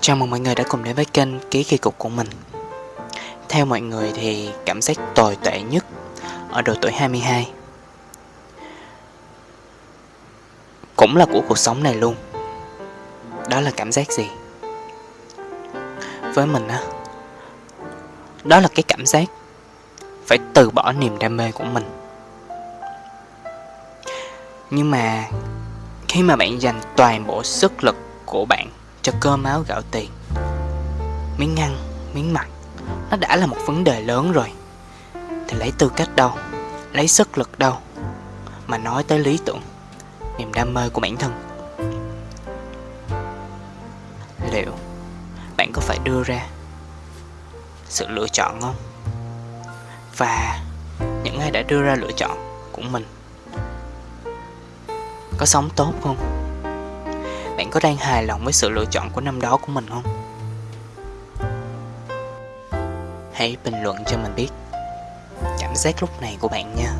Chào mừng mọi người đã cùng đến với kênh Ký Kỳ Cục của mình. Theo mọi người thì cảm giác tồi tệ nhất ở độ tuổi 22 Cũng là của cuộc sống này luôn. Đó là cảm giác gì? Với mình á, Đó là cái cảm giác Phải từ bỏ niềm đam mê của mình. Nhưng mà Khi mà bạn dành toàn bộ sức lực của bạn cho cơm áo gạo tiền. Miếng ăn, miếng mặt Nó đã là một vấn đề lớn rồi. Thì lấy tư cách đâu? Lấy sức lực đâu? Mà nói tới lý tưởng Niềm đam mê của bản thân. Liệu Bạn có phải đưa ra Sự lựa chọn không? Và Những ai đã đưa ra lựa chọn Của mình Có sống tốt không? Bạn có đang hài lòng với sự lựa chọn của năm đó của mình không? Hãy bình luận cho mình biết cảm giác lúc này của bạn nha